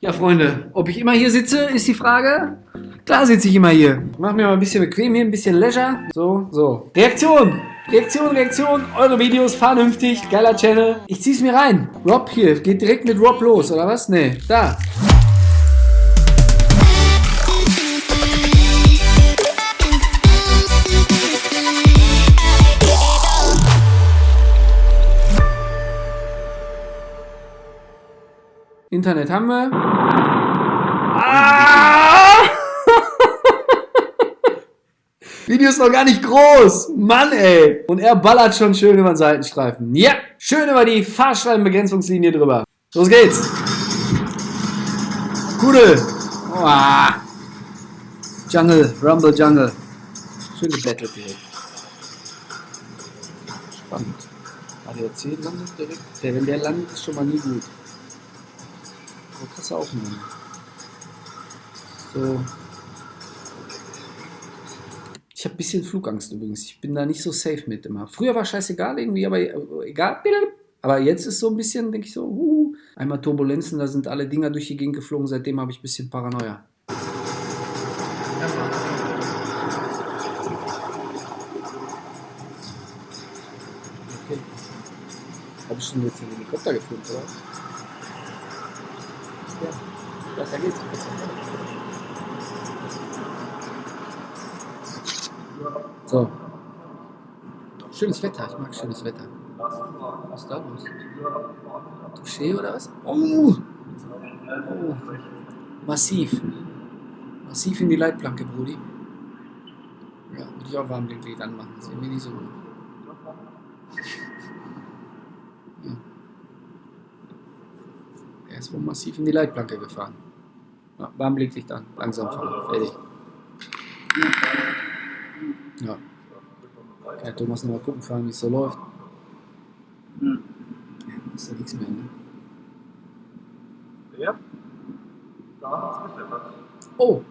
Ja, Freunde, ob ich immer hier sitze, ist die Frage. Klar sitze ich immer hier. Mach mir mal ein bisschen bequem hier, ein bisschen Leisure. So, so. Reaktion! Reaktion, Reaktion. Eure Videos, vernünftig, geiler Channel. Ich zieh's mir rein. Rob hier, geht direkt mit Rob los, oder was? Nee, da. Internet haben wir. Ah! Video ist noch gar nicht groß. Mann, ey. Und er ballert schon schön über den Seitenstreifen. Ja, schön über die Fahrscheibenbegrenzungslinie drüber. Los geht's. Kudel. Oh. Jungle, Rumble Jungle. Schön gebettelt direkt. Spannend. ADAC landet direkt. Der, wenn der landet, ist schon mal nie gut. Aber krasse Aufnahme. So. Ich habe ein bisschen Flugangst übrigens. Ich bin da nicht so safe mit immer. Früher war scheißegal irgendwie, aber äh, egal. Aber jetzt ist so ein bisschen, denke ich so, uh, einmal Turbulenzen, da sind alle Dinger durch die Gegend geflogen. Seitdem habe ich ein bisschen Paranoia. Okay. Habe ich schon jetzt den Helikopter gefilmt, oder? Ja, da geht's. So. Schönes Wetter, ich mag schönes Wetter. Was ist da los? Touché oder was? Oh! oh. Massiv. Massiv in die Leitplanke, Brudi. Ja, würde ich auch Warmblinklied anmachen. Das ist irgendwie nicht so gut. Ja. Er ist wohl massiv in die Leitplanke gefahren. Ja, Warmblinklicht an. Langsam fahren. Fertig. Ja. Kann Thomas noch mal gucken fahren, wie es so läuft. Ja, ist ja nichts mehr, ne? Ja. Da hat's geschlittert. Oh!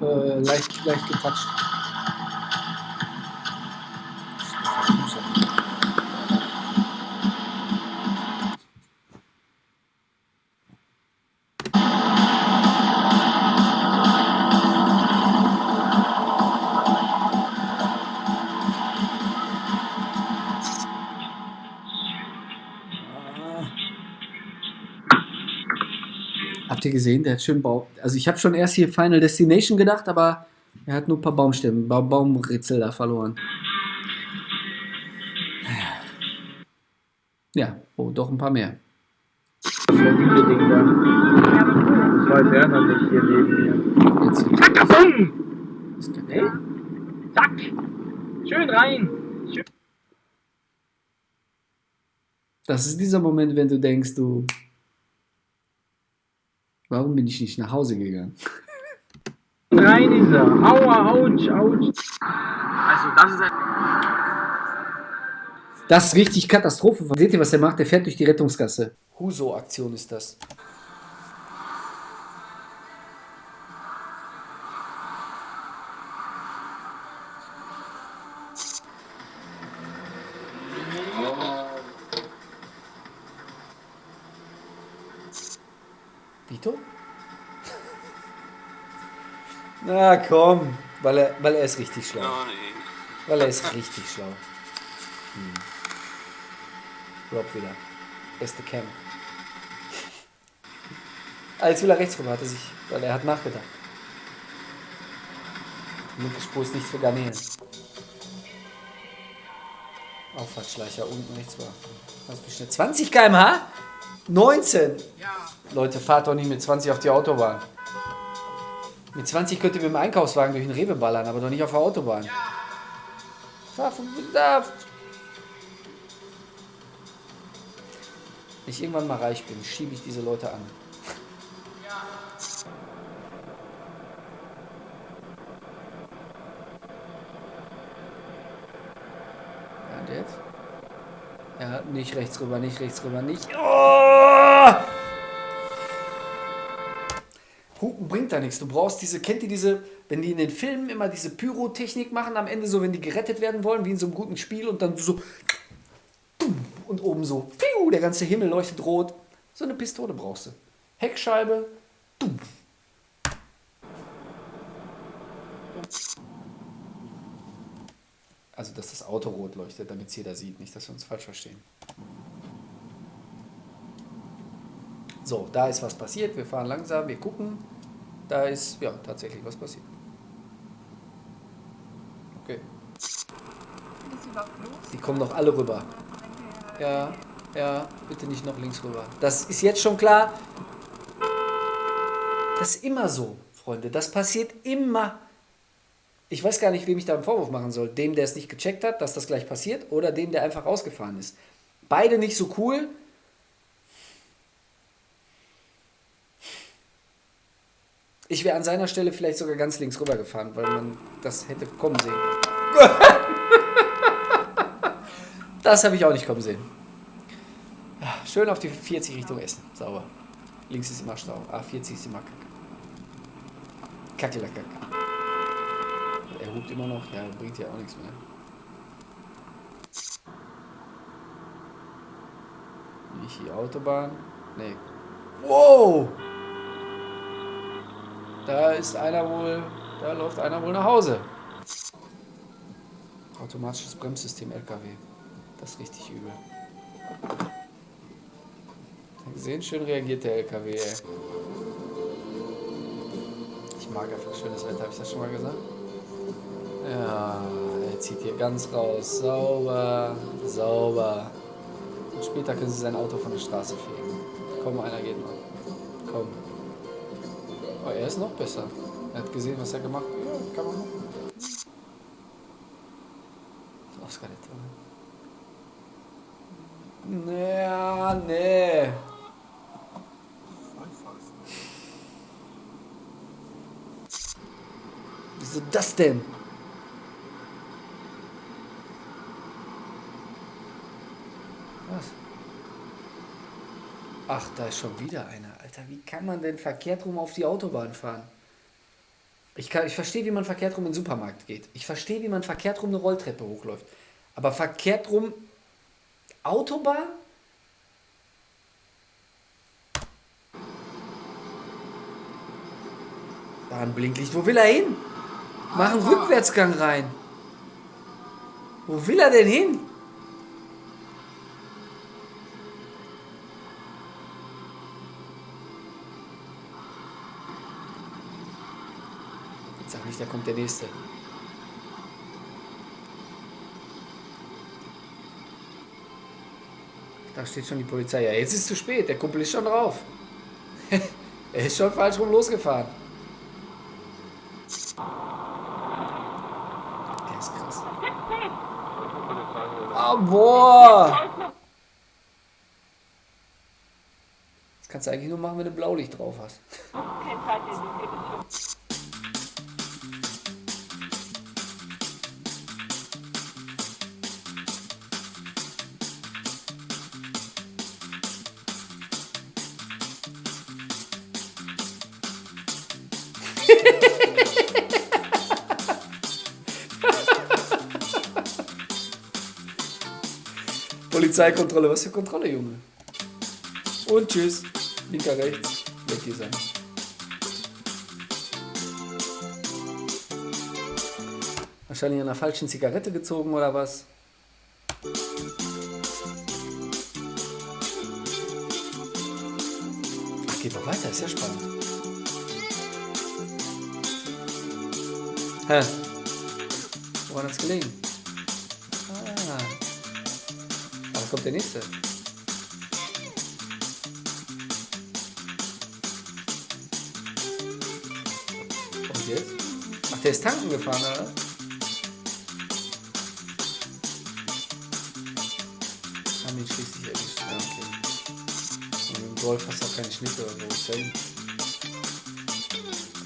Äh, leicht, leicht getatscht. Ihr gesehen? Der hat schön Baum. Also ich habe schon erst hier Final Destination gedacht, aber er hat nur ein paar Baumstämme, ba Baumritzel da verloren. Ja, oh, doch ein paar mehr. Viele Dinge da. Das weiß noch nicht hier neben mir. Jetzt hier. Zack, das ist der- Hey. Zack! Schön rein! Schön. Das ist dieser Moment, wenn du denkst, du. Warum bin ich nicht nach Hause gegangen? Rein ist er. Aua, ouch, ouch. Also das ist ein... Das ist richtig Katastrophe. Seht ihr, was er macht? Der fährt durch die Rettungsgasse. Huso-Aktion ist das. Vito? Na komm, weil er, weil er ist richtig schlau. Weil er ist richtig schlau. Hm. Rob wieder. Beste Cam. Jetzt will er rechts rüber, hat er sich, weil er hat nachgedacht. Die linke Spur ist nicht für Garnelen. Auffahrtsschleicher unten rechts war. Was bist du? 20 km/h? 19! Leute, fahrt doch nicht mit 20 auf die Autobahn. Mit 20 könnt ihr mit dem Einkaufswagen durch den Rewe ballern, aber doch nicht auf der Autobahn. Fahr von da. Wenn ich irgendwann mal reich bin, schiebe ich diese Leute an. Ja, und jetzt? Ja, nicht rechts rüber, nicht rechts rüber, nicht. Oh! Hupen bringt da nichts. Du brauchst diese, kennt ihr diese, wenn die in den Filmen immer diese Pyrotechnik machen, am Ende so, wenn die gerettet werden wollen, wie in so einem guten Spiel und dann so und oben so, der ganze Himmel leuchtet rot. So eine Pistole brauchst du. Heckscheibe. Also, dass das Auto rot leuchtet, damit es jeder sieht. Nicht, dass wir uns falsch verstehen. So, da ist was passiert. Wir fahren langsam, wir gucken. Da ist, ja, tatsächlich was passiert. Okay. Die kommen doch alle rüber. Ja, ja, bitte nicht noch links rüber. Das ist jetzt schon klar. Das ist immer so, Freunde. Das passiert immer. Ich weiß gar nicht, wem ich da einen Vorwurf machen soll. Dem, der es nicht gecheckt hat, dass das gleich passiert, oder dem, der einfach rausgefahren ist. Beide nicht so cool. Ich wäre an seiner Stelle vielleicht sogar ganz links rüber gefahren, weil man das hätte kommen sehen. das habe ich auch nicht kommen sehen. Schön auf die 40 Richtung Essen. Sauber. Links ist immer Stau. Ah, 40 ist immer Kacke. Kackelackacke. Er hupt immer noch. Ja, bringt ja auch nichts mehr. Nicht die Autobahn. Nee. Wow! Da ist einer wohl, da läuft einer wohl nach Hause. Automatisches Bremssystem LKW. Das ist richtig übel. Gesehen, schön reagiert der LKW, ey. Ich mag einfach schönes Wetter, habe ich das schon mal gesagt? Ja, er zieht hier ganz raus. Sauber, sauber. Und später können sie sein Auto von der Straße fegen. Komm, einer geht mal. Komm. Oh, er ist noch besser. Er hat gesehen, was er gemacht hat. Ja, kann man machen. Oscar Naja, nee. Wieso das denn? Was? Ach, da ist schon wieder einer. Alter, wie kann man denn verkehrt rum auf die Autobahn fahren? Ich, kann, ich verstehe, wie man verkehrt rum in den Supermarkt geht. Ich verstehe, wie man verkehrt rum eine Rolltreppe hochläuft. Aber verkehrt rum Autobahn? Da ein Blinklicht. Wo will er hin? Mach einen Rückwärtsgang rein. Wo will er denn hin? Nicht, da kommt der nächste. Da steht schon die Polizei. Ja, jetzt ist es zu spät. Der Kumpel ist schon drauf. er ist schon falsch rum losgefahren. Der ist krass. Oh, boah! Das kannst du eigentlich nur machen, wenn du Blaulicht drauf hast. Polizeikontrolle, was für Kontrolle, Junge? Und tschüss. Linker rechts. Weg hier sein. Wahrscheinlich an einer falschen Zigarette gezogen oder was? Ach, geht doch weiter, ist ja spannend. Hä? Woran hat's gelegen? Ah. Aber kommt der nächste. Und jetzt? Ach, der ist tanken gefahren, oder? Haben ihn schließlich erwischt. Ja, okay. Und im Golf hast du auch keine Schnitte oder so.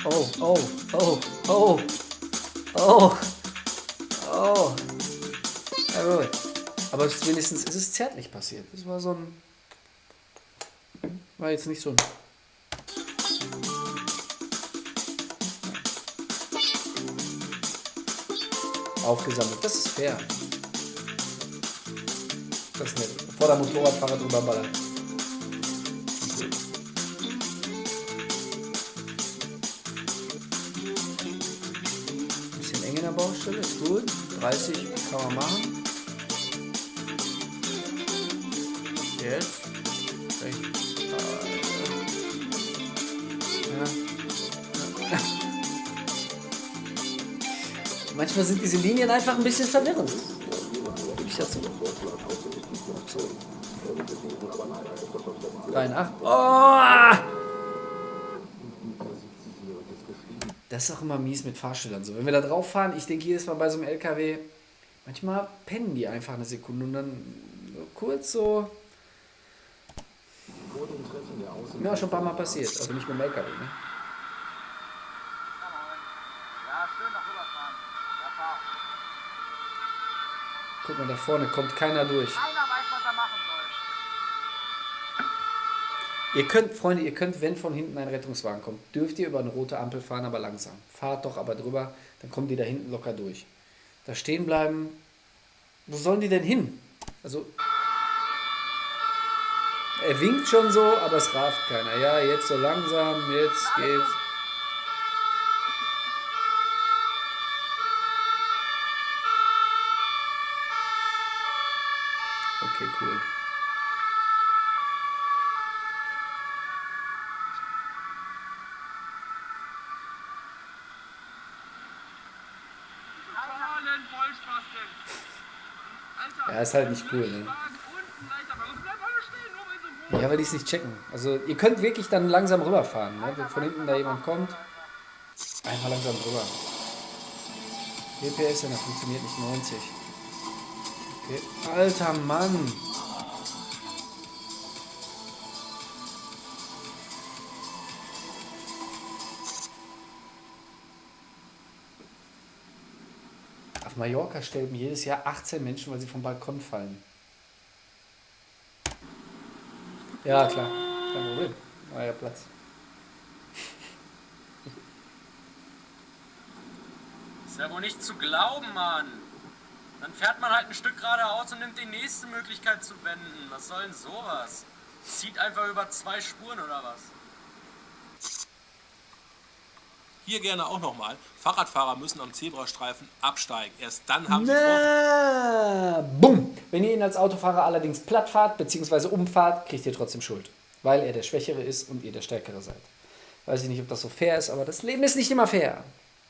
Oh, oh, oh, oh. Oh. Oh. Ja, gut. Aber wenigstens ist es zärtlich passiert. Das war so ein. War jetzt nicht so ein. Aufgesammelt. Das ist fair. Das ist nett. Bevor der Motorradfahrer drüber ballert. 30 kann man machen. Jetzt. Manchmal sind diese Linien einfach ein bisschen verwirrend. Gebe ich dazu. 83. Oh! Das ist auch immer mies mit Fahrstellern so. Wenn wir da drauf fahren, ich denke jedes Mal bei so einem LKW, manchmal pennen die einfach eine Sekunde und dann kurz so. Ja, schon ein paar Mal passiert. Also nicht mit dem LKW, ne? Guck mal, da vorne kommt keiner durch. Ihr könnt, Freunde, ihr könnt, wenn von hinten ein Rettungswagen kommt, dürft ihr über eine rote Ampel fahren, aber langsam. Fahrt doch aber drüber, dann kommen die da hinten locker durch. Da stehen bleiben. Wo sollen die denn hin? Also. Er winkt schon so, aber es raft keiner. Ja, jetzt so langsam, jetzt geht's. Okay, cool. Ja, ist halt nicht cool, ne? Ja, weil die es nicht checken. Also ihr könnt wirklich dann langsam rüberfahren, ne? Wenn von hinten da jemand kommt, einfach langsam rüber. DPS, ja, das funktioniert nicht 90. Okay. Alter Mann! Auf Mallorca sterben jedes Jahr 18 Menschen, weil sie vom Balkon fallen. Ja, klar. Kein Problem. War ja Platz. Ist ja wohl nicht zu glauben, Mann. Dann fährt man halt ein Stück geradeaus und nimmt die nächste Möglichkeit zu wenden. Was soll denn sowas? Zieht einfach über zwei Spuren oder was? Hier gerne auch nochmal. Fahrradfahrer müssen am Zebrastreifen absteigen. Erst dann haben sie Na, bumm. Wenn ihr ihn als Autofahrer allerdings platt fahrt bzw. umfahrt, kriegt ihr trotzdem Schuld. Weil er der Schwächere ist und ihr der Stärkere seid. Weiß ich nicht, ob das so fair ist, aber das Leben ist nicht immer fair.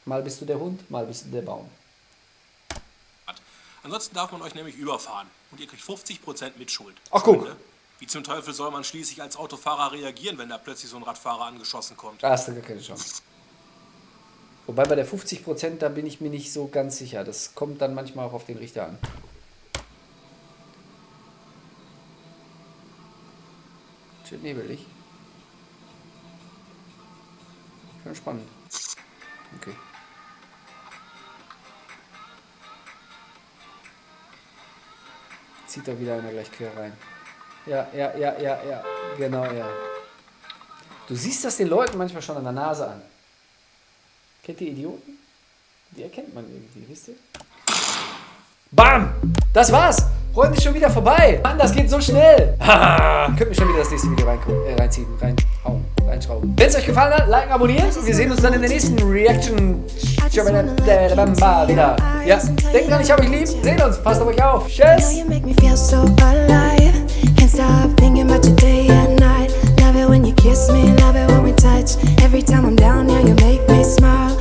Mal bist du der Hund, mal bist du der Baum. Ansonsten darf man euch nämlich überfahren. Und ihr kriegt 50% Mitschuld. Ach, guck. Wie zum Teufel soll man schließlich als Autofahrer reagieren, wenn da plötzlich so ein Radfahrer angeschossen kommt? Da hast du gar keine Chance. Wobei bei der 50%, da bin ich mir nicht so ganz sicher. Das kommt dann manchmal auch auf den Richter an. Schön nebelig. Schon spannend. Okay. Zieht da wieder einer gleich quer rein. Ja, ja, ja, ja, ja. Genau, ja. Du siehst das den Leuten manchmal schon an der Nase an. Kennt ihr Idioten? Die erkennt man irgendwie, wisst ihr? Bam! Das war's! Freunde, ist schon wieder vorbei! Mann, das geht so schnell! Könnt mir schon wieder das nächste Video äh, reinziehen, reinhauen, reinschrauben. Wenn es euch gefallen hat, liken, abonnieren. Wir sehen uns dann in der nächsten Reaction. wieder. Ja, denkt dran, ich hab euch lieb. Sehen uns, passt auf euch auf. Tschüss! Make stop thinking about you day and night. Love it when you kiss me, love it when we touch. Every time I'm down, yeah, you Smile.